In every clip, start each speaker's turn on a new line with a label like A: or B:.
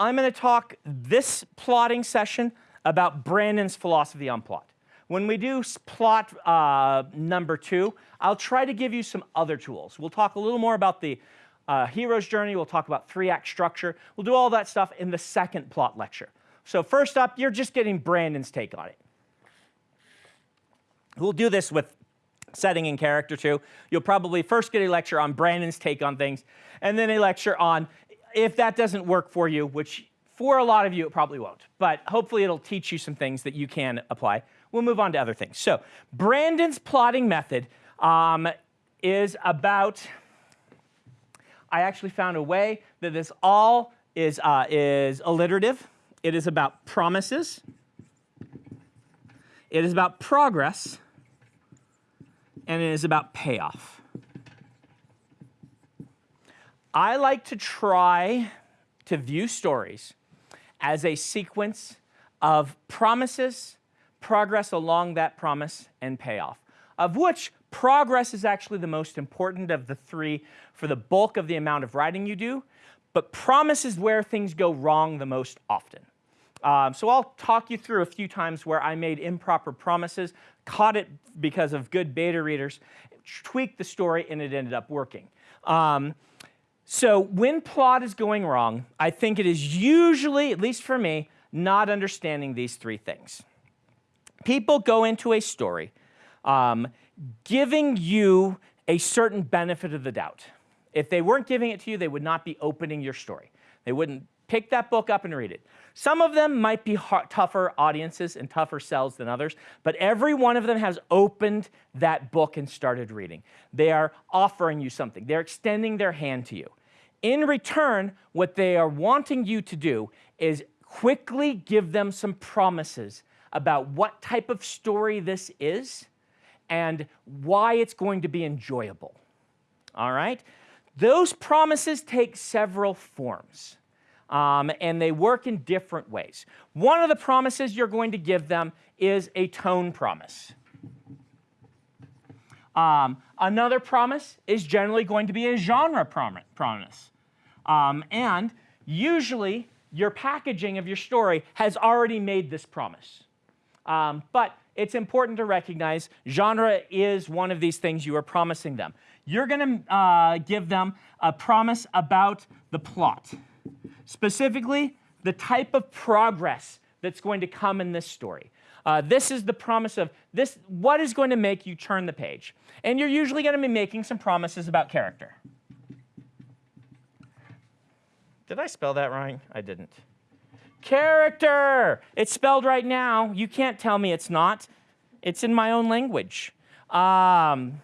A: I'm going to talk this plotting session about Brandon's philosophy on plot. When we do plot uh, number two, I'll try to give you some other tools. We'll talk a little more about the uh, hero's journey. We'll talk about three-act structure. We'll do all that stuff in the second plot lecture. So first up, you're just getting Brandon's take on it. We'll do this with setting and character too. You'll probably first get a lecture on Brandon's take on things, and then a lecture on if that doesn't work for you, which for a lot of you it probably won't, but hopefully it'll teach you some things that you can apply. We'll move on to other things. So Brandon's plotting method um, is about, I actually found a way that this all is, uh, is alliterative. It is about promises. It is about progress and it is about payoff. I like to try to view stories as a sequence of promises, progress along that promise, and payoff, of which progress is actually the most important of the three for the bulk of the amount of writing you do, but promise is where things go wrong the most often. Um, so I'll talk you through a few times where I made improper promises, caught it because of good beta readers, tweaked the story, and it ended up working. Um, so when plot is going wrong, I think it is usually, at least for me, not understanding these three things. People go into a story um, giving you a certain benefit of the doubt. If they weren't giving it to you, they would not be opening your story. They wouldn't pick that book up and read it. Some of them might be tougher audiences and tougher sells than others, but every one of them has opened that book and started reading. They are offering you something. They're extending their hand to you. In return, what they are wanting you to do is quickly give them some promises about what type of story this is and why it's going to be enjoyable. All right? Those promises take several forms um, and they work in different ways. One of the promises you're going to give them is a tone promise. Um, another promise is generally going to be a genre promise. Um, and usually your packaging of your story has already made this promise. Um, but it's important to recognize genre is one of these things you are promising them. You're going to uh, give them a promise about the plot. Specifically, the type of progress that's going to come in this story. Uh, this is the promise of this, what is going to make you turn the page? And you're usually going to be making some promises about character. Did I spell that right? I didn't. Character! It's spelled right now. You can't tell me it's not. It's in my own language. Um,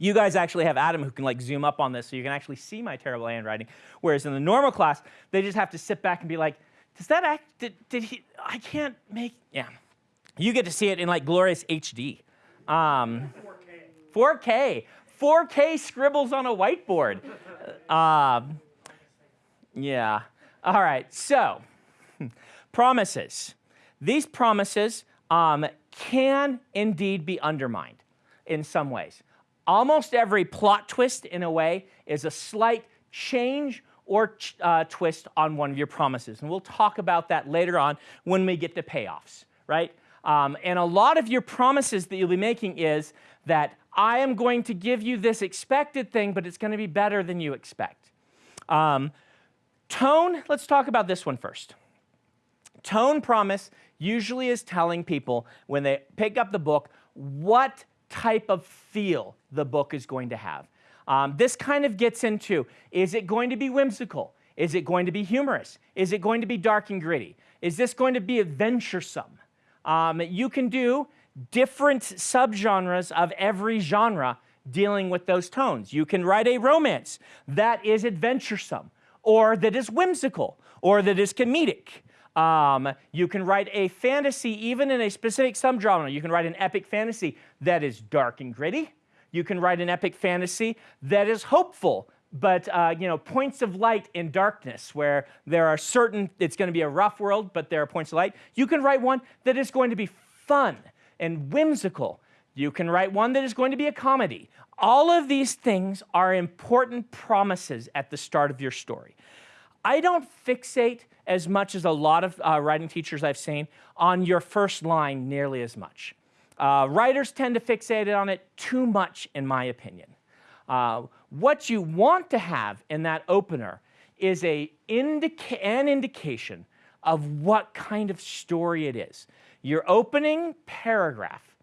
A: You guys actually have Adam who can like zoom up on this so you can actually see my terrible handwriting. Whereas in the normal class, they just have to sit back and be like, does that act, did, did he, I can't make, yeah. You get to see it in like glorious HD. Um, 4K. 4K. 4K scribbles on a whiteboard. Um, yeah. All right, so promises. These promises um, can indeed be undermined in some ways. Almost every plot twist, in a way, is a slight change or uh, twist on one of your promises. And we'll talk about that later on when we get to payoffs, right? Um, and a lot of your promises that you'll be making is that I am going to give you this expected thing, but it's going to be better than you expect. Um, tone, let's talk about this one first. Tone promise usually is telling people when they pick up the book what type of feel the book is going to have. Um, this kind of gets into, is it going to be whimsical? Is it going to be humorous? Is it going to be dark and gritty? Is this going to be adventuresome? Um, you can do different subgenres of every genre dealing with those tones. You can write a romance that is adventuresome, or that is whimsical, or that is comedic. Um, you can write a fantasy, even in a specific subgenre. You can write an epic fantasy that is dark and gritty. You can write an epic fantasy that is hopeful, but uh, you know, points of light in darkness, where there are certain, it's going to be a rough world, but there are points of light. You can write one that is going to be fun and whimsical. You can write one that is going to be a comedy. All of these things are important promises at the start of your story. I don't fixate as much as a lot of uh, writing teachers I've seen on your first line nearly as much. Uh, writers tend to fixate on it too much, in my opinion. Uh, what you want to have in that opener is a indica an indication of what kind of story it is. Your opening paragraph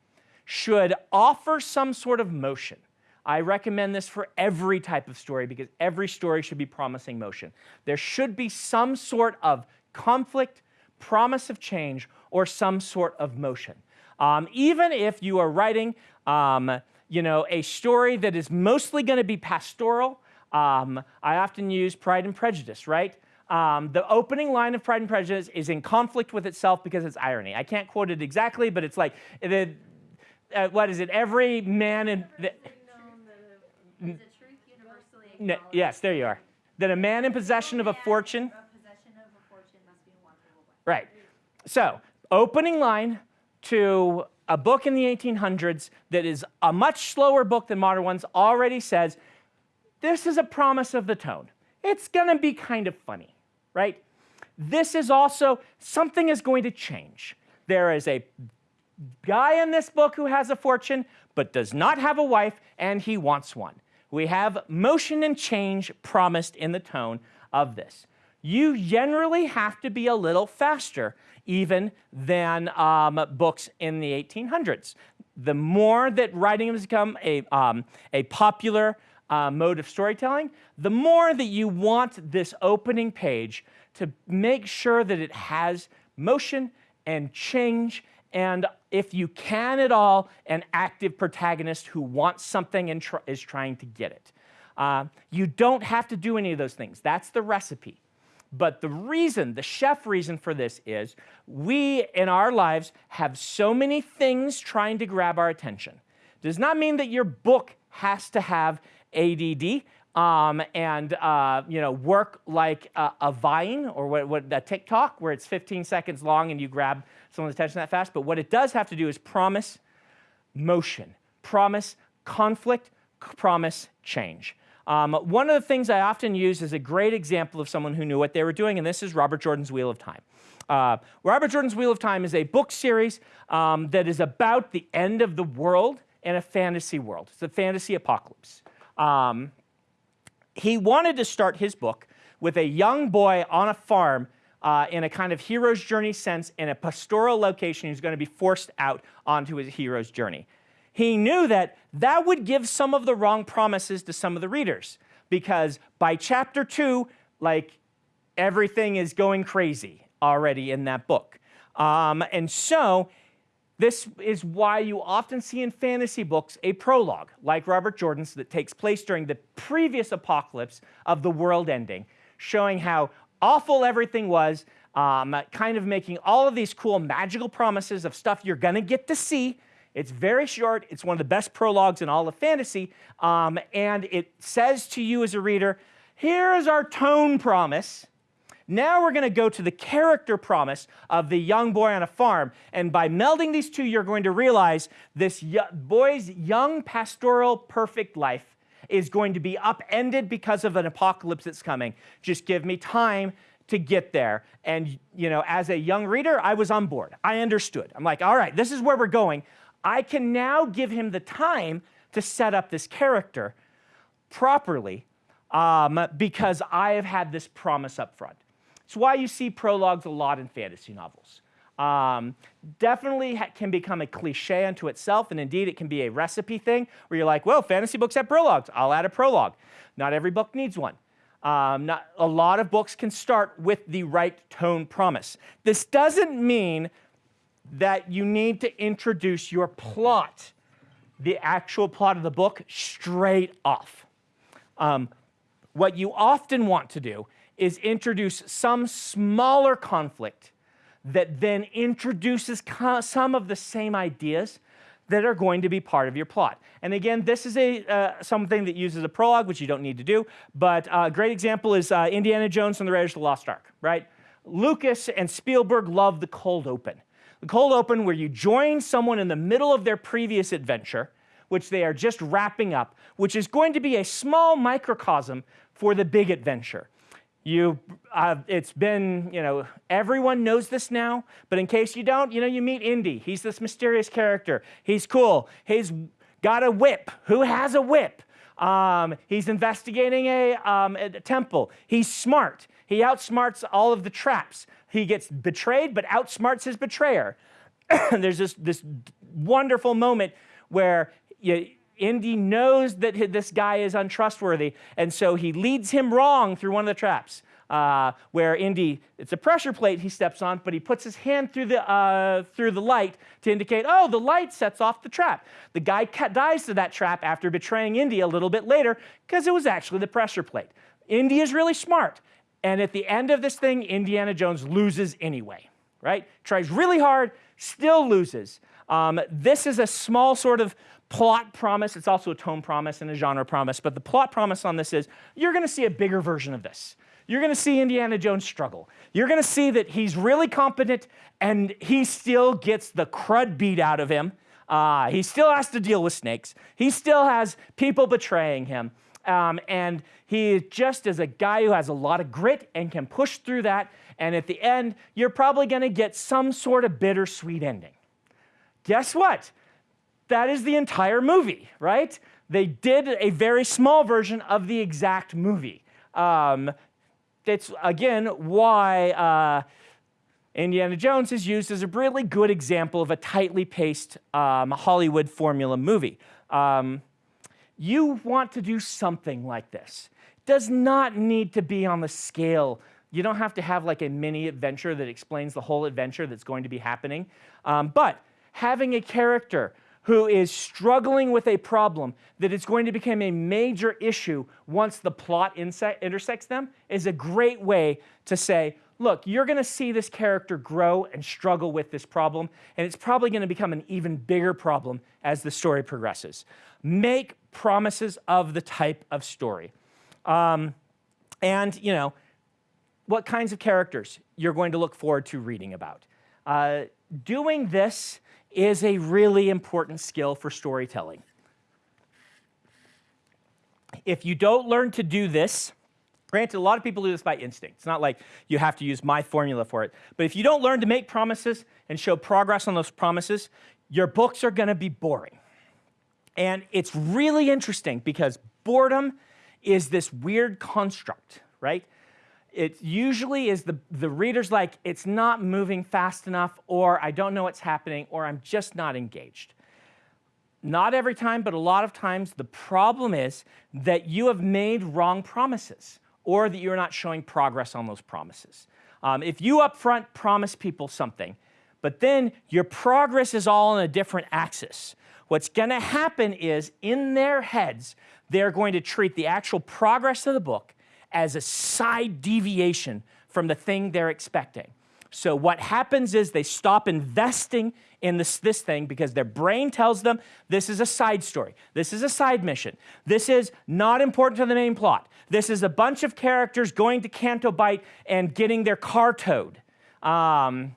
A: should offer some sort of motion. I recommend this for every type of story because every story should be promising motion. There should be some sort of conflict, promise of change, or some sort of motion. Um, even if you are writing um, you know, a story that is mostly going to be pastoral, um, I often use Pride and Prejudice, right? Um, the opening line of Pride and Prejudice is in conflict with itself because it's irony. I can't quote it exactly, but it's like, the, uh, what is it? Every man in... The, no, yes, there you are. That a man in possession of a fortune... Right. So, opening line to a book in the 1800s that is a much slower book than modern ones already says, this is a promise of the tone. It's going to be kind of funny, right? This is also, something is going to change. There is a guy in this book who has a fortune, but does not have a wife, and he wants one. We have motion and change promised in the tone of this. You generally have to be a little faster even than um, books in the 1800s. The more that writing has become a, um, a popular uh, mode of storytelling, the more that you want this opening page to make sure that it has motion and change and if you can at all, an active protagonist who wants something and tr is trying to get it. Uh, you don't have to do any of those things. That's the recipe. But the reason, the chef reason for this is we in our lives have so many things trying to grab our attention. Does not mean that your book has to have ADD um, and uh, you know work like a, a Vine or what, what, a TikTok where it's 15 seconds long and you grab someone's attention that fast. But what it does have to do is promise motion, promise conflict, promise change. Um, one of the things I often use is a great example of someone who knew what they were doing, and this is Robert Jordan's Wheel of Time. Uh, Robert Jordan's Wheel of Time is a book series um, that is about the end of the world in a fantasy world. It's a fantasy apocalypse. Um, he wanted to start his book with a young boy on a farm uh, in a kind of hero's journey sense in a pastoral location who's going to be forced out onto his hero's journey he knew that that would give some of the wrong promises to some of the readers because by chapter two, like everything is going crazy already in that book. Um, and so this is why you often see in fantasy books a prologue, like Robert Jordan's, that takes place during the previous apocalypse of the world ending, showing how awful everything was, um, kind of making all of these cool magical promises of stuff you're going to get to see it's very short. It's one of the best prologues in all of fantasy. Um, and it says to you as a reader, here is our tone promise. Now we're going to go to the character promise of the young boy on a farm. And by melding these two, you're going to realize this boy's young pastoral perfect life is going to be upended because of an apocalypse that's coming. Just give me time to get there. And, you know, as a young reader, I was on board. I understood. I'm like, all right, this is where we're going. I can now give him the time to set up this character properly um, because I have had this promise up front. It's why you see prologues a lot in fantasy novels. Um, definitely can become a cliche unto itself, and indeed it can be a recipe thing where you're like, well, fantasy books have prologues. I'll add a prologue. Not every book needs one. Um, not, a lot of books can start with the right tone promise. This doesn't mean that you need to introduce your plot, the actual plot of the book, straight off. Um, what you often want to do is introduce some smaller conflict that then introduces some of the same ideas that are going to be part of your plot. And again, this is a uh, something that uses a prologue, which you don't need to do, but a great example is uh, Indiana Jones and the Raiders of the Lost Ark, right? Lucas and Spielberg love the cold open. The cold open where you join someone in the middle of their previous adventure, which they are just wrapping up, which is going to be a small microcosm for the big adventure. You, uh, it's been, you know, everyone knows this now, but in case you don't, you know, you meet Indy. He's this mysterious character. He's cool. He's got a whip. Who has a whip? Um, he's investigating a, um, a temple. He's smart. He outsmarts all of the traps. He gets betrayed, but outsmarts his betrayer. There's this, this wonderful moment where you, Indy knows that this guy is untrustworthy, and so he leads him wrong through one of the traps. Uh, where Indy, it's a pressure plate he steps on, but he puts his hand through the, uh, through the light to indicate, oh, the light sets off the trap. The guy dies to that trap after betraying Indy a little bit later because it was actually the pressure plate. Indy is really smart. And at the end of this thing, Indiana Jones loses anyway, right? Tries really hard, still loses. Um, this is a small sort of plot promise. It's also a tone promise and a genre promise, but the plot promise on this is you're going to see a bigger version of this. You're going to see Indiana Jones struggle. You're going to see that he's really competent and he still gets the crud beat out of him. Uh, he still has to deal with snakes. He still has people betraying him. Um, and he just is a guy who has a lot of grit and can push through that. And at the end, you're probably going to get some sort of bittersweet ending. Guess what? That is the entire movie, right? They did a very small version of the exact movie. Um, that's, again, why uh, Indiana Jones is used as a really good example of a tightly paced um, Hollywood formula movie. Um, you want to do something like this. Does not need to be on the scale. You don't have to have like a mini adventure that explains the whole adventure that's going to be happening. Um, but having a character who is struggling with a problem that is going to become a major issue once the plot intersects them is a great way to say, look, you're going to see this character grow and struggle with this problem, and it's probably going to become an even bigger problem as the story progresses. Make promises of the type of story. Um, and, you know, what kinds of characters you're going to look forward to reading about. Uh, doing this is a really important skill for storytelling. If you don't learn to do this, granted, a lot of people do this by instinct. It's not like you have to use my formula for it. But if you don't learn to make promises and show progress on those promises, your books are going to be boring. And it's really interesting because boredom is this weird construct, right? It usually is the, the reader's like, it's not moving fast enough, or I don't know what's happening, or I'm just not engaged. Not every time, but a lot of times, the problem is that you have made wrong promises, or that you're not showing progress on those promises. Um, if you up front promise people something, but then your progress is all on a different axis, what's going to happen is in their heads, they're going to treat the actual progress of the book as a side deviation from the thing they're expecting. So what happens is they stop investing in this, this thing because their brain tells them this is a side story. This is a side mission. This is not important to the main plot. This is a bunch of characters going to Canto Bight and getting their car towed. Um,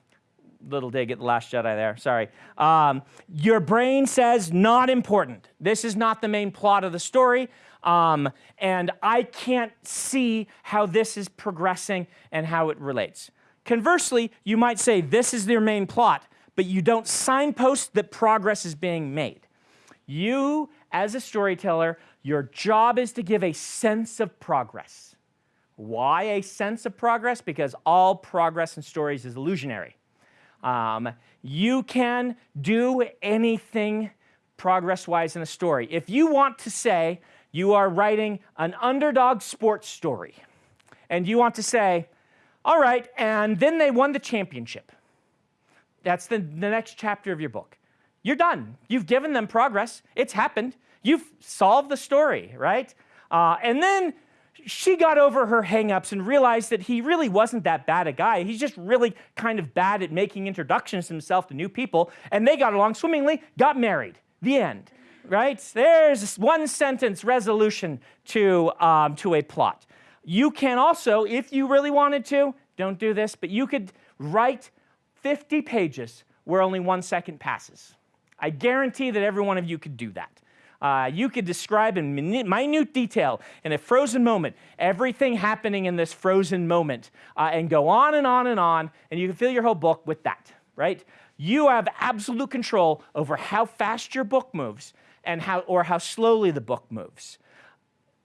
A: little dig at the Last Jedi there, sorry. Um, your brain says not important. This is not the main plot of the story. Um, and I can't see how this is progressing and how it relates. Conversely, you might say this is their main plot, but you don't signpost that progress is being made. You, as a storyteller, your job is to give a sense of progress. Why a sense of progress? Because all progress in stories is illusionary. Um, you can do anything progress-wise in a story. If you want to say you are writing an underdog sports story, and you want to say, all right, and then they won the championship. That's the, the next chapter of your book. You're done. You've given them progress. It's happened. You've solved the story, right? Uh, and then she got over her hangups and realized that he really wasn't that bad a guy. He's just really kind of bad at making introductions himself to new people. And they got along swimmingly, got married. The end right? There's one sentence resolution to, um, to a plot. You can also, if you really wanted to, don't do this, but you could write 50 pages where only one second passes. I guarantee that every one of you could do that. Uh, you could describe in minute detail, in a frozen moment, everything happening in this frozen moment, uh, and go on and on and on, and you can fill your whole book with that, right? You have absolute control over how fast your book moves and how, or how slowly the book moves.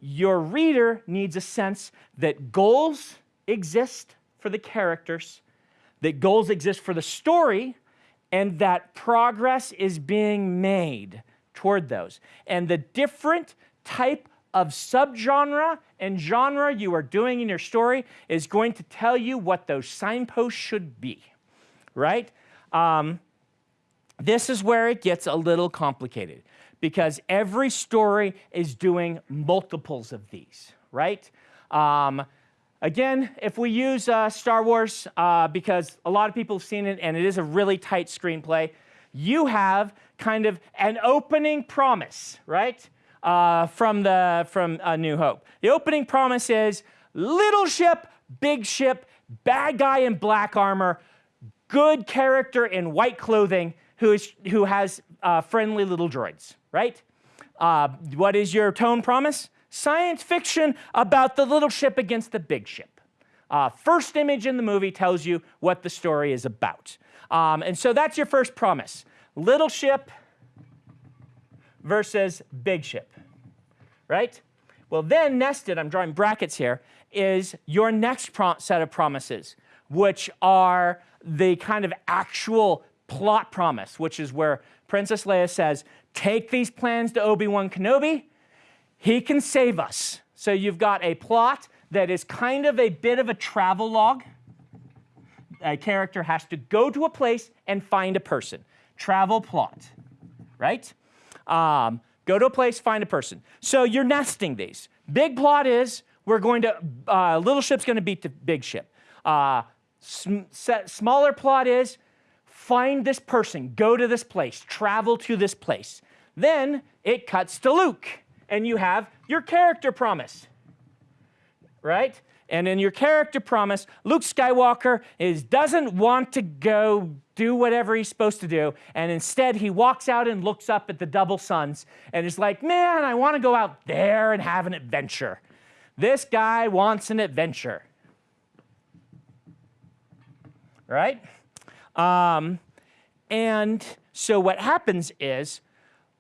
A: Your reader needs a sense that goals exist for the characters, that goals exist for the story, and that progress is being made toward those. And the different type of subgenre and genre you are doing in your story is going to tell you what those signposts should be, right? Um, this is where it gets a little complicated because every story is doing multiples of these, right? Um, again, if we use uh, Star Wars, uh, because a lot of people have seen it and it is a really tight screenplay, you have kind of an opening promise, right? Uh, from the from uh, New Hope. The opening promise is little ship, big ship, bad guy in black armor, good character in white clothing who is who has uh, friendly little droids, right? Uh, what is your tone promise? Science fiction about the little ship against the big ship. Uh, first image in the movie tells you what the story is about. Um, and so that's your first promise. Little ship versus big ship, right? Well, then nested, I'm drawing brackets here, is your next set of promises, which are the kind of actual plot promise, which is where Princess Leia says, take these plans to Obi-Wan Kenobi, he can save us. So you've got a plot that is kind of a bit of a travel log. A character has to go to a place and find a person. Travel plot, right? Um, go to a place, find a person. So you're nesting these. Big plot is we're going to, uh, little ship's going to beat the big ship. Uh, sm smaller plot is find this person, go to this place, travel to this place. Then it cuts to Luke, and you have your character promise, right? And in your character promise, Luke Skywalker is, doesn't want to go do whatever he's supposed to do, and instead he walks out and looks up at the double suns and is like, man, I want to go out there and have an adventure. This guy wants an adventure. Right? Um, and so what happens is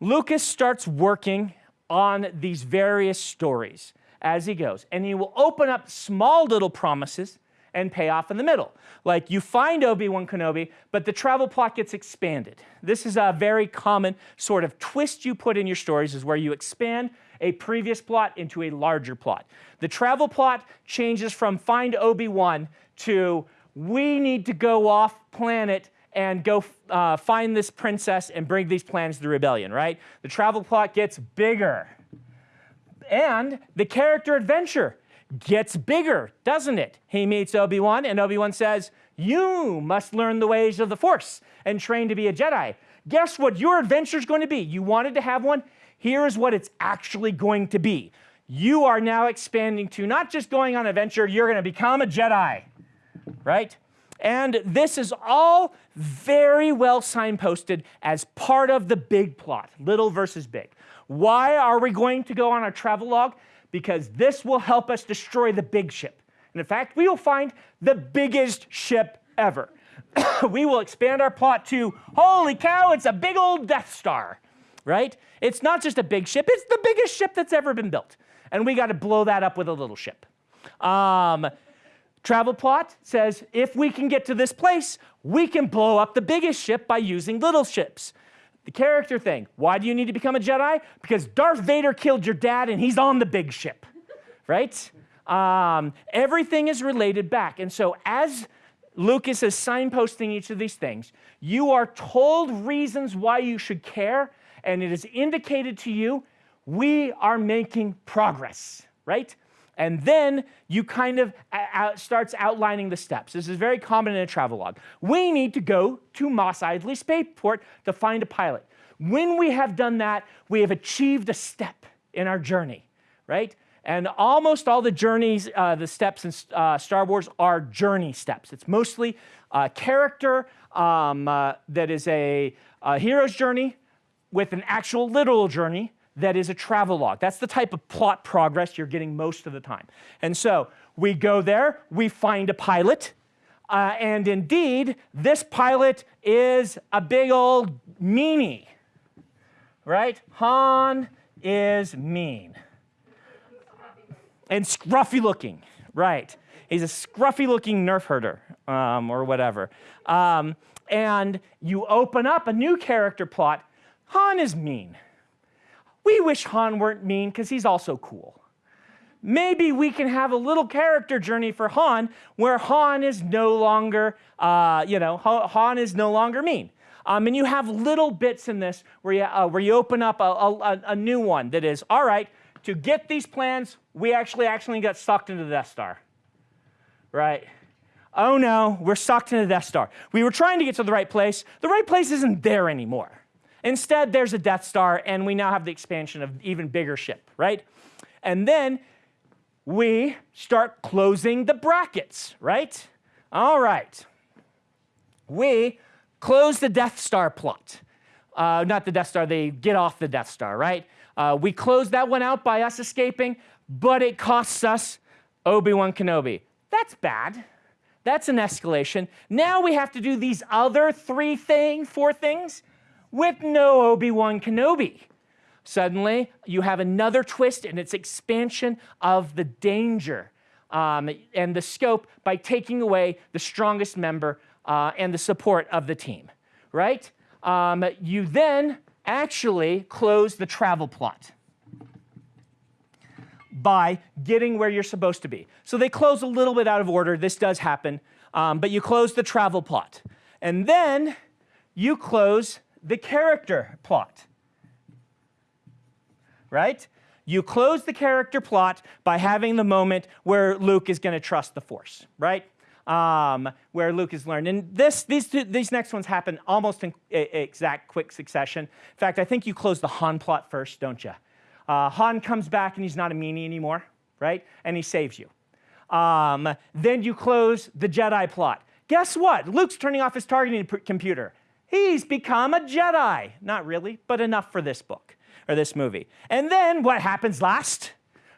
A: Lucas starts working on these various stories as he goes. And he will open up small little promises and pay off in the middle. Like you find Obi-Wan Kenobi, but the travel plot gets expanded. This is a very common sort of twist you put in your stories is where you expand a previous plot into a larger plot. The travel plot changes from find Obi-Wan to we need to go off planet and go uh, find this princess and bring these plans to the rebellion, right? The travel plot gets bigger. And the character adventure gets bigger, doesn't it? He meets Obi-Wan and Obi-Wan says, you must learn the ways of the Force and train to be a Jedi. Guess what your adventure is going to be? You wanted to have one? Here's what it's actually going to be. You are now expanding to not just going on adventure, you're going to become a Jedi, right? And this is all very well signposted as part of the big plot, little versus big. Why are we going to go on our travel log? Because this will help us destroy the big ship. And in fact, we will find the biggest ship ever. we will expand our plot to, holy cow, it's a big old Death Star, right? It's not just a big ship, it's the biggest ship that's ever been built. And we got to blow that up with a little ship. Um, Travel plot says if we can get to this place, we can blow up the biggest ship by using little ships. The character thing, why do you need to become a Jedi? Because Darth Vader killed your dad and he's on the big ship, right? Um, everything is related back. And so as Lucas is signposting each of these things, you are told reasons why you should care, and it is indicated to you, we are making progress, right? And then you kind of out, starts outlining the steps. This is very common in a travel log. We need to go to Mos Eisley Spaceport to find a pilot. When we have done that, we have achieved a step in our journey, right? And almost all the journeys, uh, the steps in uh, Star Wars are journey steps. It's mostly a character um, uh, that is a, a hero's journey with an actual literal journey that is a travel log. That's the type of plot progress you're getting most of the time. And so we go there, we find a pilot, uh, and indeed, this pilot is a big old meanie, right? Han is mean and scruffy looking, right? He's a scruffy looking nerf herder um, or whatever. Um, and you open up a new character plot. Han is mean. We wish Han weren't mean because he's also cool. Maybe we can have a little character journey for Han where Han is no longer, uh, you know, Han is no longer mean. Um, and you have little bits in this where you, uh, where you open up a, a, a new one that is, all right, to get these plans, we actually actually got sucked into the Death Star. Right? Oh no, we're sucked into the Death Star. We were trying to get to the right place. The right place isn't there anymore. Instead, there's a Death Star, and we now have the expansion of even bigger ship, right? And then we start closing the brackets, right? All right. We close the Death Star plot. Uh, not the Death Star, they get off the Death Star, right? Uh, we close that one out by us escaping, but it costs us Obi-Wan Kenobi. That's bad. That's an escalation. Now we have to do these other three things, four things, with no Obi-Wan Kenobi. Suddenly, you have another twist in its expansion of the danger um, and the scope by taking away the strongest member uh, and the support of the team, right? Um, you then actually close the travel plot by getting where you're supposed to be. So they close a little bit out of order. This does happen. Um, but you close the travel plot. And then you close the character plot. Right? You close the character plot by having the moment where Luke is going to trust the Force, right? um, where Luke has learned. And this, these, two, these next ones happen almost in exact quick succession. In fact, I think you close the Han plot first, don't you? Uh, Han comes back and he's not a meanie anymore, right? And he saves you. Um, then you close the Jedi plot. Guess what? Luke's turning off his targeting computer. He's become a Jedi. Not really, but enough for this book or this movie. And then what happens last?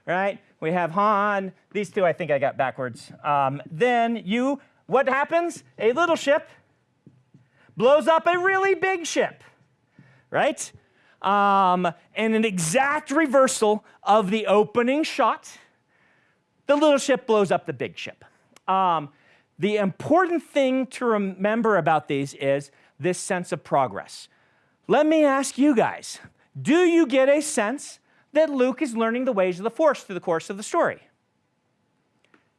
A: Right? We have Han. These two I think I got backwards. Um, then you, what happens? A little ship blows up a really big ship, right? Um, and an exact reversal of the opening shot. The little ship blows up the big ship. Um, the important thing to remember about these is this sense of progress. Let me ask you guys, do you get a sense that Luke is learning the ways of the Force through the course of the story.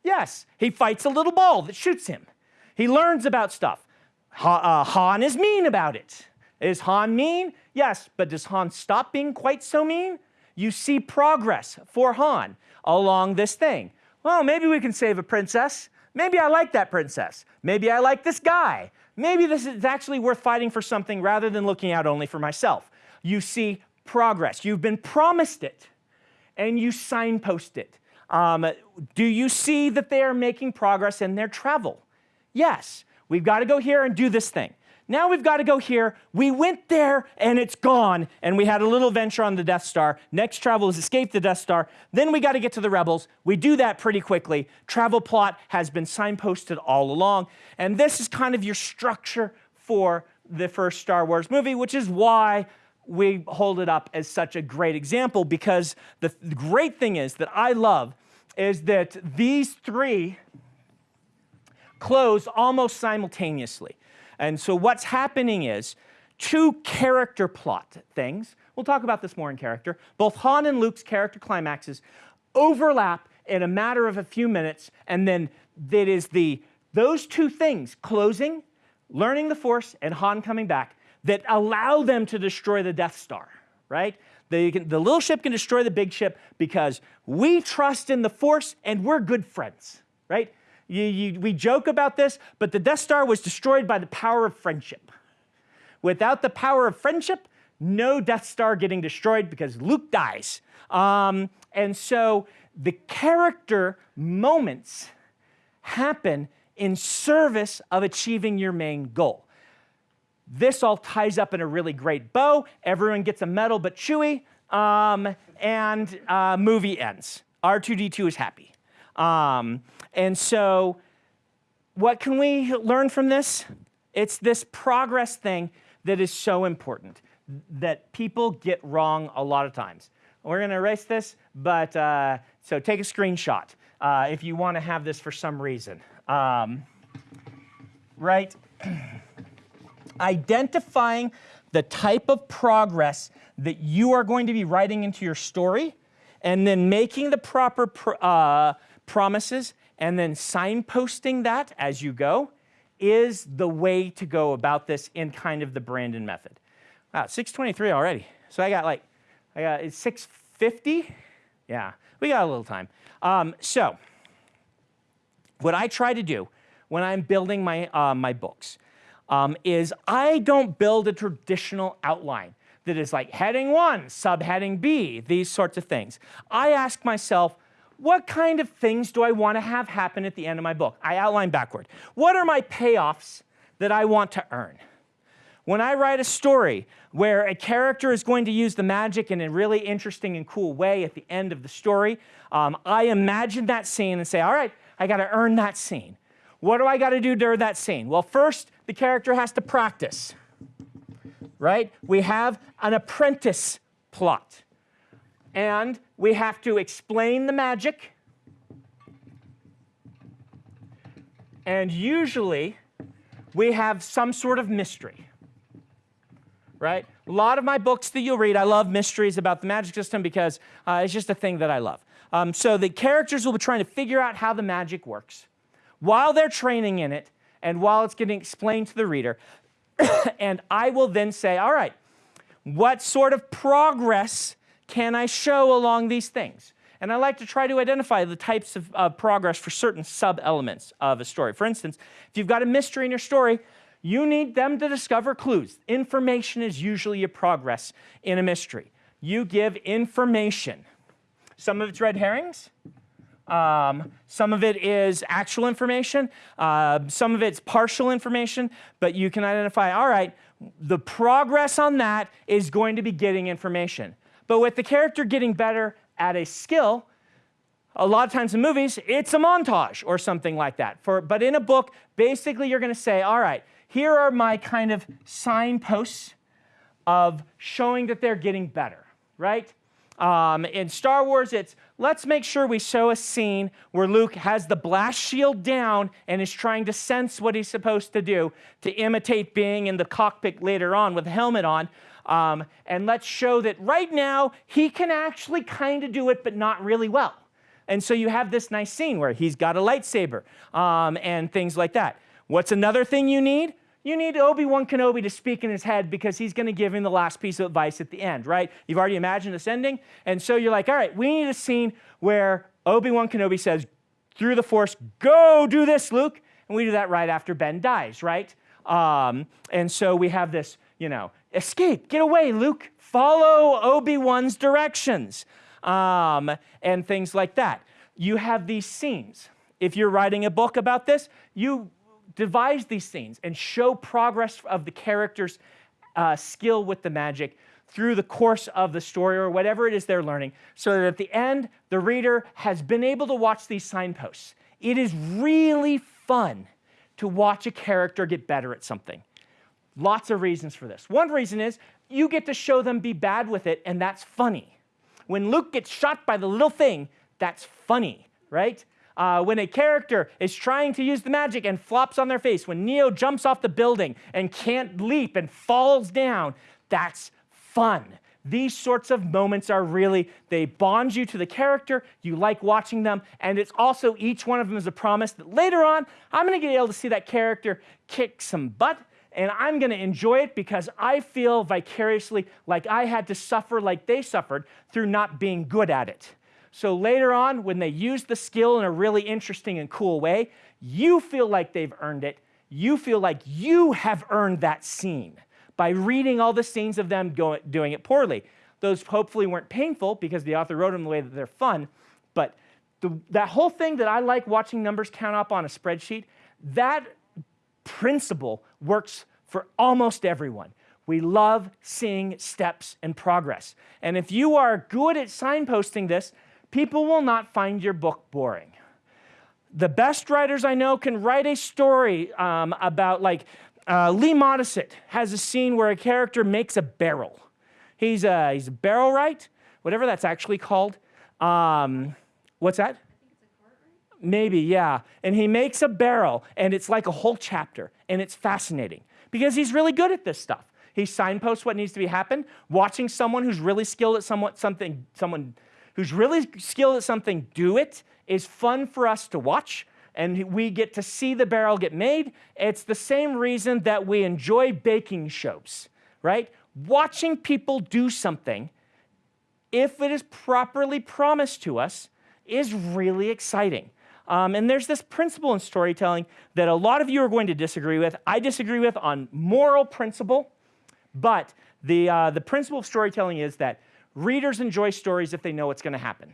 A: Yes, he fights a little ball that shoots him. He learns about stuff. Ha, uh, Han is mean about it. Is Han mean? Yes, but does Han stop being quite so mean? You see progress for Han along this thing. Well, maybe we can save a princess. Maybe I like that princess. Maybe I like this guy. Maybe this is actually worth fighting for something rather than looking out only for myself. You see progress. You've been promised it, and you signpost it. Um, do you see that they are making progress in their travel? Yes, we've got to go here and do this thing. Now we've got to go here. We went there and it's gone, and we had a little venture on the Death Star. Next travel is escape the Death Star. Then we got to get to the Rebels. We do that pretty quickly. Travel plot has been signposted all along, and this is kind of your structure for the first Star Wars movie, which is why we hold it up as such a great example because the, the great thing is that I love is that these three close almost simultaneously. And so what's happening is two character plot things. We'll talk about this more in character. Both Han and Luke's character climaxes overlap in a matter of a few minutes, and then it is the those two things, closing, learning the Force, and Han coming back, that allow them to destroy the Death Star, right? Can, the little ship can destroy the big ship because we trust in the Force and we're good friends, right? You, you, we joke about this, but the Death Star was destroyed by the power of friendship. Without the power of friendship, no Death Star getting destroyed because Luke dies. Um, and so the character moments happen in service of achieving your main goal. This all ties up in a really great bow. Everyone gets a medal but Chewie, um, and uh, movie ends. R2D2 is happy. Um, and so, what can we learn from this? It's this progress thing that is so important that people get wrong a lot of times. We're going to erase this, but uh, so take a screenshot uh, if you want to have this for some reason. Um, right? Identifying the type of progress that you are going to be writing into your story, and then making the proper pr uh, promises, and then signposting that as you go is the way to go about this in kind of the Brandon method. Wow, 623 already. So I got like, I got, it's 650? Yeah, we got a little time. Um, so, what I try to do when I'm building my, uh, my books um, is I don't build a traditional outline that is like heading one, subheading B, these sorts of things. I ask myself, what kind of things do I want to have happen at the end of my book? I outline backward. What are my payoffs that I want to earn? When I write a story where a character is going to use the magic in a really interesting and cool way at the end of the story, um, I imagine that scene and say, all right, I got to earn that scene. What do I got to do during that scene? Well, first, the character has to practice, right? We have an apprentice plot and we have to explain the magic. And usually, we have some sort of mystery, right? A lot of my books that you'll read, I love mysteries about the magic system because uh, it's just a thing that I love. Um, so the characters will be trying to figure out how the magic works while they're training in it and while it's getting explained to the reader. and I will then say, all right, what sort of progress can I show along these things? And I like to try to identify the types of uh, progress for certain sub-elements of a story. For instance, if you've got a mystery in your story, you need them to discover clues. Information is usually a progress in a mystery. You give information. Some of it's red herrings. Um, some of it is actual information. Uh, some of it's partial information. But you can identify, all right, the progress on that is going to be getting information. But with the character getting better at a skill, a lot of times in movies, it's a montage or something like that. For, but in a book, basically you're going to say, all right, here are my kind of signposts of showing that they're getting better, right? Um, in Star Wars, it's let's make sure we show a scene where Luke has the blast shield down and is trying to sense what he's supposed to do to imitate being in the cockpit later on with a helmet on. Um, and let's show that right now he can actually kind of do it, but not really well. And so you have this nice scene where he's got a lightsaber um, and things like that. What's another thing you need? You need Obi-Wan Kenobi to speak in his head because he's going to give him the last piece of advice at the end, right? You've already imagined this ending. And so you're like, all right, we need a scene where Obi-Wan Kenobi says, through the Force, go do this, Luke. And we do that right after Ben dies, right? Um, and so we have this, you know, escape, get away, Luke, follow Obi-Wan's directions, um, and things like that. You have these scenes. If you're writing a book about this, you devise these scenes and show progress of the character's uh, skill with the magic through the course of the story or whatever it is they're learning, so that at the end, the reader has been able to watch these signposts. It is really fun to watch a character get better at something. Lots of reasons for this. One reason is you get to show them be bad with it, and that's funny. When Luke gets shot by the little thing, that's funny, right? Uh, when a character is trying to use the magic and flops on their face, when Neo jumps off the building and can't leap and falls down, that's fun. These sorts of moments are really, they bond you to the character, you like watching them, and it's also each one of them is a promise that later on, I'm gonna get able to see that character kick some butt and I'm going to enjoy it because I feel vicariously like I had to suffer like they suffered through not being good at it. So later on, when they use the skill in a really interesting and cool way, you feel like they've earned it. You feel like you have earned that scene by reading all the scenes of them going, doing it poorly. Those hopefully weren't painful because the author wrote them the way that they're fun, but the, that whole thing that I like watching numbers count up on a spreadsheet, that principle works for almost everyone. We love seeing steps and progress. And if you are good at signposting this, people will not find your book boring. The best writers I know can write a story um, about, like, uh, Lee Modesitt has a scene where a character makes a barrel. He's a, he's a barrel wright, whatever that's actually called. Um, what's that? Maybe, yeah. And he makes a barrel, and it's like a whole chapter, and it's fascinating because he's really good at this stuff. He signposts what needs to be happened. Watching someone who's really skilled at somewhat something, someone who's really skilled at something do it is fun for us to watch and we get to see the barrel get made. It's the same reason that we enjoy baking shows, right? Watching people do something, if it is properly promised to us, is really exciting. Um, and there's this principle in storytelling that a lot of you are going to disagree with. I disagree with on moral principle, but the, uh, the principle of storytelling is that readers enjoy stories if they know what's going to happen.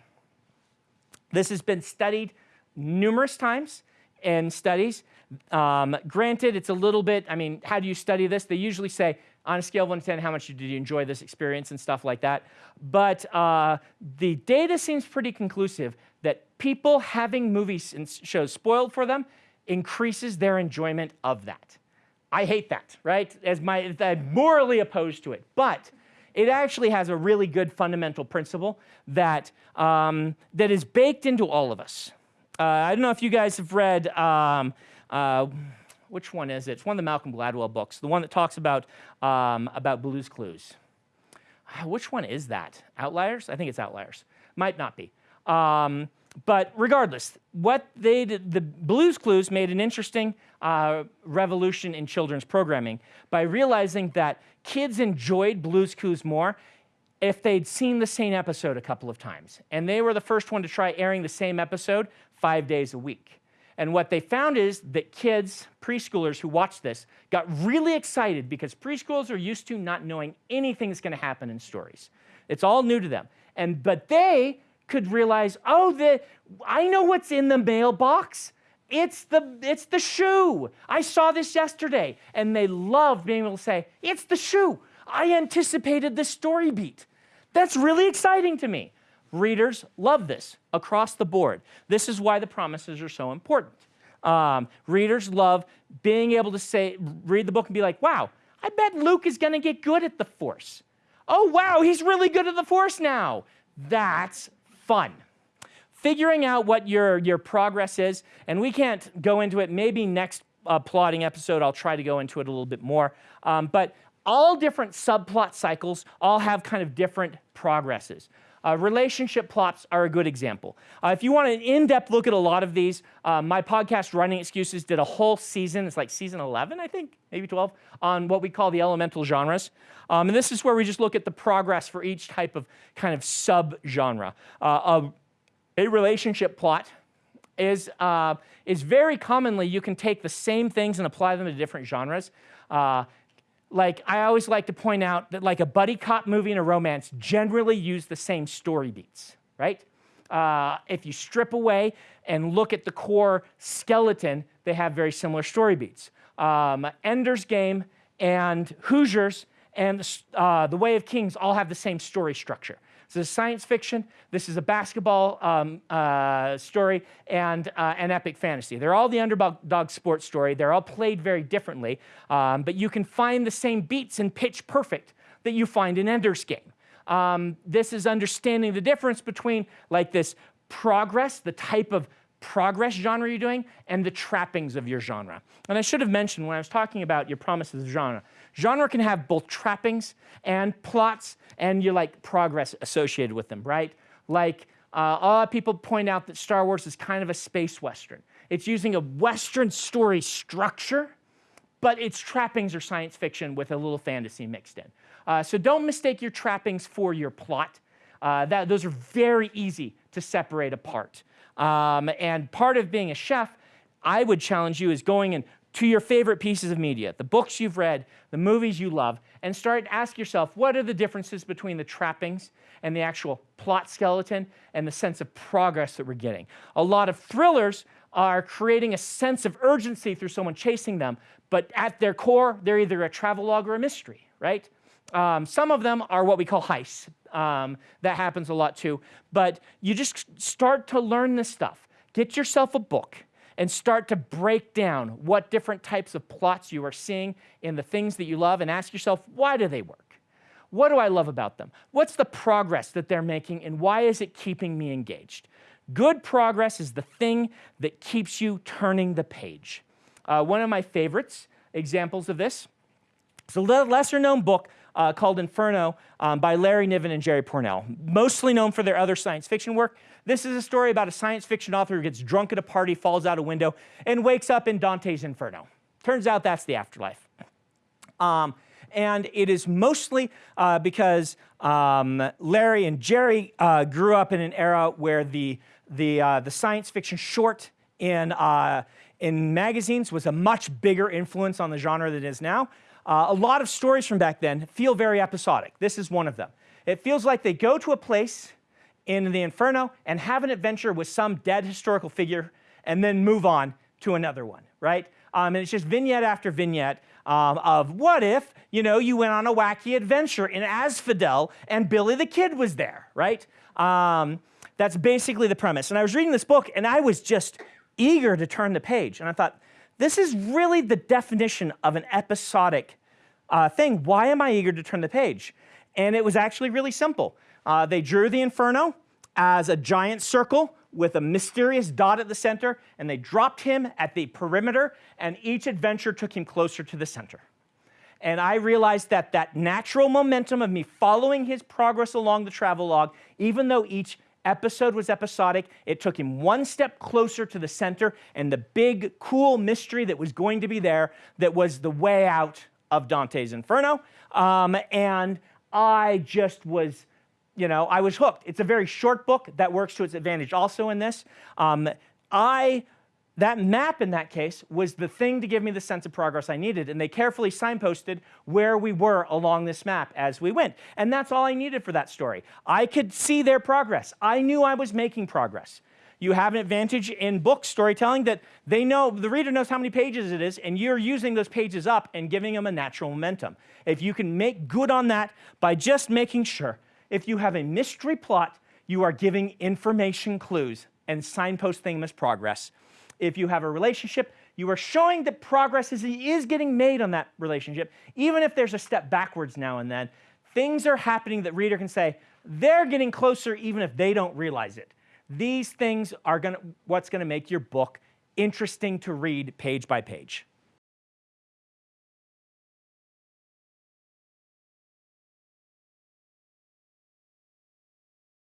A: This has been studied numerous times in studies. Um, granted, it's a little bit, I mean, how do you study this? They usually say, on a scale of 1 to 10, how much did you enjoy this experience and stuff like that. But uh, the data seems pretty conclusive that people having movies and shows spoiled for them increases their enjoyment of that. I hate that, right? As my, I'm morally opposed to it. But it actually has a really good fundamental principle that, um, that is baked into all of us. Uh, I don't know if you guys have read, um, uh, which one is it? It's one of the Malcolm Gladwell books, the one that talks about, um, about Blue's Clues. Uh, which one is that? Outliers? I think it's Outliers. Might not be. Um, but regardless, what they did, the Blue's Clues made an interesting uh, revolution in children's programming by realizing that kids enjoyed Blue's Clues more if they'd seen the same episode a couple of times. And they were the first one to try airing the same episode five days a week. And what they found is that kids, preschoolers who watched this, got really excited because preschoolers are used to not knowing anything's going to happen in stories. It's all new to them. And but they could realize, oh, the, I know what's in the mailbox. It's the, it's the shoe. I saw this yesterday. And they loved being able to say, it's the shoe. I anticipated the story beat. That's really exciting to me. Readers love this across the board. This is why the promises are so important. Um, readers love being able to say, read the book and be like, wow, I bet Luke is going to get good at the Force. Oh, wow, he's really good at the Force now. That's fun. Figuring out what your, your progress is, and we can't go into it, maybe next uh, plotting episode, I'll try to go into it a little bit more. Um, but all different subplot cycles all have kind of different progresses. Uh, relationship plots are a good example. Uh, if you want an in-depth look at a lot of these, uh, my podcast, Writing Excuses, did a whole season, it's like season 11, I think, maybe 12, on what we call the elemental genres. Um, and this is where we just look at the progress for each type of kind of sub-genre. Uh, a relationship plot is, uh, is very commonly, you can take the same things and apply them to different genres. Like I always like to point out that like a buddy cop movie and a romance generally use the same story beats, right? Uh, if you strip away and look at the core skeleton, they have very similar story beats. Um, Ender's Game and Hoosiers and uh, The Way of Kings all have the same story structure. This is science fiction, this is a basketball um, uh, story, and uh, an epic fantasy. They're all the underdog sports story. They're all played very differently, um, but you can find the same beats in Pitch Perfect that you find in Ender's Game. Um, this is understanding the difference between like this progress, the type of progress genre you're doing, and the trappings of your genre. And I should have mentioned when I was talking about your promises of genre, Genre can have both trappings and plots and you like progress associated with them, right? Like uh, a lot of people point out that Star Wars is kind of a space western. It's using a western story structure, but its trappings are science fiction with a little fantasy mixed in. Uh, so don't mistake your trappings for your plot. Uh, that, those are very easy to separate apart. Um, and part of being a chef, I would challenge you is going and to your favorite pieces of media, the books you've read, the movies you love, and start to ask yourself what are the differences between the trappings and the actual plot skeleton and the sense of progress that we're getting. A lot of thrillers are creating a sense of urgency through someone chasing them, but at their core, they're either a travelogue or a mystery, right? Um, some of them are what we call heists. Um, that happens a lot too. But you just start to learn this stuff. Get yourself a book and start to break down what different types of plots you are seeing in the things that you love and ask yourself, why do they work? What do I love about them? What's the progress that they're making and why is it keeping me engaged? Good progress is the thing that keeps you turning the page. Uh, one of my favorites examples of this is a lesser known book uh, called Inferno um, by Larry Niven and Jerry Pournelle, mostly known for their other science fiction work. This is a story about a science fiction author who gets drunk at a party, falls out a window, and wakes up in Dante's Inferno. Turns out that's the afterlife. Um, and it is mostly uh, because um, Larry and Jerry uh, grew up in an era where the, the, uh, the science fiction short in, uh, in magazines was a much bigger influence on the genre than it is now. Uh, a lot of stories from back then feel very episodic. This is one of them. It feels like they go to a place in the Inferno and have an adventure with some dead historical figure and then move on to another one, right? Um, and it's just vignette after vignette um, of what if, you know, you went on a wacky adventure in Asphodel and Billy the Kid was there, right? Um, that's basically the premise. And I was reading this book and I was just eager to turn the page. And I thought, this is really the definition of an episodic uh, thing. Why am I eager to turn the page? And it was actually really simple. Uh, they drew the Inferno as a giant circle with a mysterious dot at the center, and they dropped him at the perimeter, and each adventure took him closer to the center. And I realized that that natural momentum of me following his progress along the travel log, even though each episode was episodic. It took him one step closer to the center and the big, cool mystery that was going to be there that was the way out of Dante's Inferno. Um, and I just was, you know, I was hooked. It's a very short book that works to its advantage also in this. Um, I that map in that case was the thing to give me the sense of progress I needed, and they carefully signposted where we were along this map as we went. And that's all I needed for that story. I could see their progress. I knew I was making progress. You have an advantage in book storytelling that they know, the reader knows how many pages it is, and you're using those pages up and giving them a natural momentum. If you can make good on that by just making sure, if you have a mystery plot, you are giving information clues and signposting as progress if you have a relationship, you are showing that progress is, is getting made on that relationship, even if there's a step backwards now and then. Things are happening that reader can say, they're getting closer even if they don't realize it. These things are gonna, what's gonna make your book interesting to read page by page.